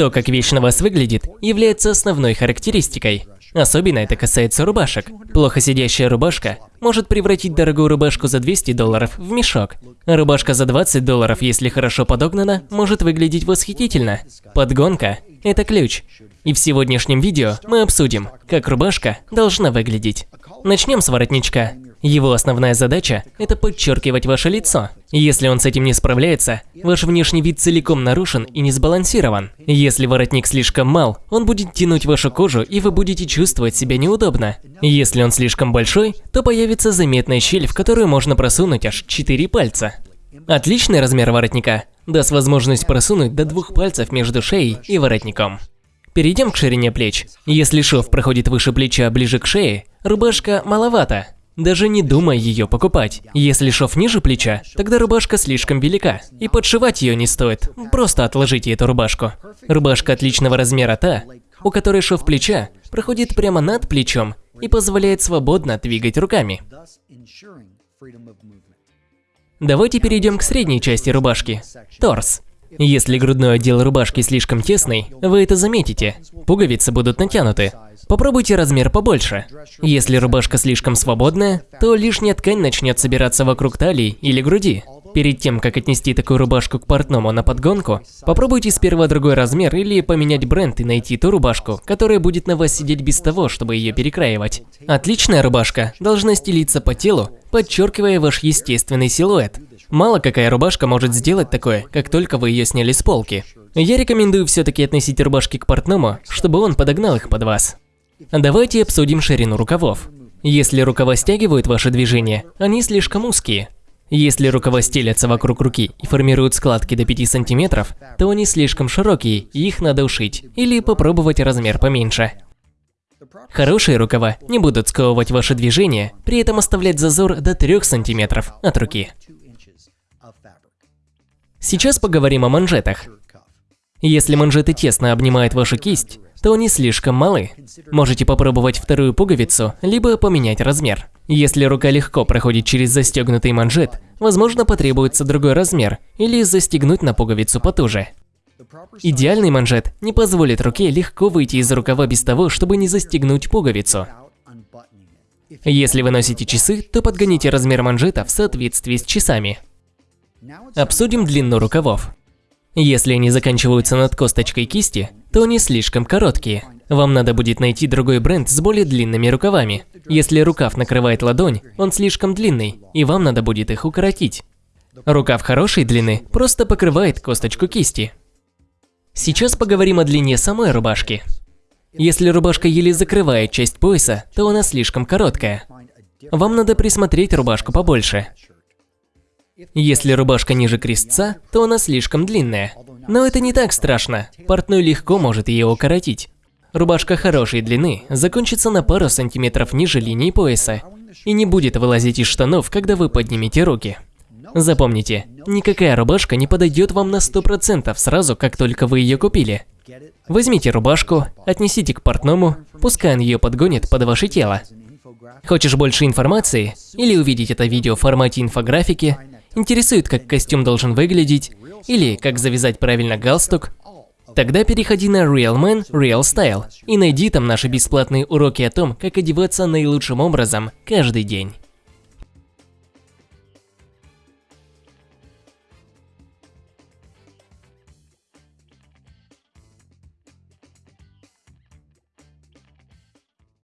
То, как вещь вас выглядит, является основной характеристикой. Особенно это касается рубашек. Плохо сидящая рубашка может превратить дорогую рубашку за 200 долларов в мешок. Рубашка за 20 долларов, если хорошо подогнана, может выглядеть восхитительно. Подгонка – это ключ. И в сегодняшнем видео мы обсудим, как рубашка должна выглядеть. Начнем с воротничка. Его основная задача – это подчеркивать ваше лицо. Если он с этим не справляется, ваш внешний вид целиком нарушен и не сбалансирован. Если воротник слишком мал, он будет тянуть вашу кожу и вы будете чувствовать себя неудобно. Если он слишком большой, то появится заметная щель, в которую можно просунуть аж 4 пальца. Отличный размер воротника даст возможность просунуть до двух пальцев между шеей и воротником. Перейдем к ширине плеч. Если шов проходит выше плеча ближе к шее, рубашка маловато, даже не думай ее покупать. Если шов ниже плеча, тогда рубашка слишком велика. И подшивать ее не стоит, просто отложите эту рубашку. Рубашка отличного размера та, у которой шов плеча проходит прямо над плечом и позволяет свободно двигать руками. Давайте перейдем к средней части рубашки – торс. Если грудной отдел рубашки слишком тесный, вы это заметите. Пуговицы будут натянуты. Попробуйте размер побольше. Если рубашка слишком свободная, то лишняя ткань начнет собираться вокруг талии или груди. Перед тем, как отнести такую рубашку к портному на подгонку, попробуйте сперва другой размер или поменять бренд и найти ту рубашку, которая будет на вас сидеть без того, чтобы ее перекраивать. Отличная рубашка должна стелиться по телу, подчеркивая ваш естественный силуэт. Мало какая рубашка может сделать такое, как только вы ее сняли с полки. Я рекомендую все-таки относить рубашки к портному, чтобы он подогнал их под вас. Давайте обсудим ширину рукавов. Если рукава стягивают ваше движение, они слишком узкие. Если рукава стелятся вокруг руки и формируют складки до 5 сантиметров, то они слишком широкие, и их надо ушить, или попробовать размер поменьше. Хорошие рукава не будут сковывать ваше движение, при этом оставлять зазор до 3 сантиметров от руки. Сейчас поговорим о манжетах. Если манжеты тесно обнимают вашу кисть, то они слишком малы. Можете попробовать вторую пуговицу, либо поменять размер. Если рука легко проходит через застегнутый манжет, возможно потребуется другой размер или застегнуть на пуговицу потуже. Идеальный манжет не позволит руке легко выйти из рукава без того, чтобы не застегнуть пуговицу. Если вы носите часы, то подгоните размер манжета в соответствии с часами. Обсудим длину рукавов. Если они заканчиваются над косточкой кисти, то они слишком короткие. Вам надо будет найти другой бренд с более длинными рукавами. Если рукав накрывает ладонь, он слишком длинный, и вам надо будет их укоротить. Рукав хорошей длины просто покрывает косточку кисти. Сейчас поговорим о длине самой рубашки. Если рубашка еле закрывает часть пояса, то она слишком короткая. Вам надо присмотреть рубашку побольше. Если рубашка ниже крестца, то она слишком длинная. Но это не так страшно, портной легко может ее укоротить. Рубашка хорошей длины закончится на пару сантиметров ниже линии пояса и не будет вылазить из штанов, когда вы поднимете руки. Запомните, никакая рубашка не подойдет вам на 100% сразу, как только вы ее купили. Возьмите рубашку, отнесите к портному, пускай он ее подгонит под ваше тело. Хочешь больше информации или увидеть это видео в формате инфографики, интересует, как костюм должен выглядеть, или как завязать правильно галстук, тогда переходи на Real Man Real Style и найди там наши бесплатные уроки о том, как одеваться наилучшим образом каждый день.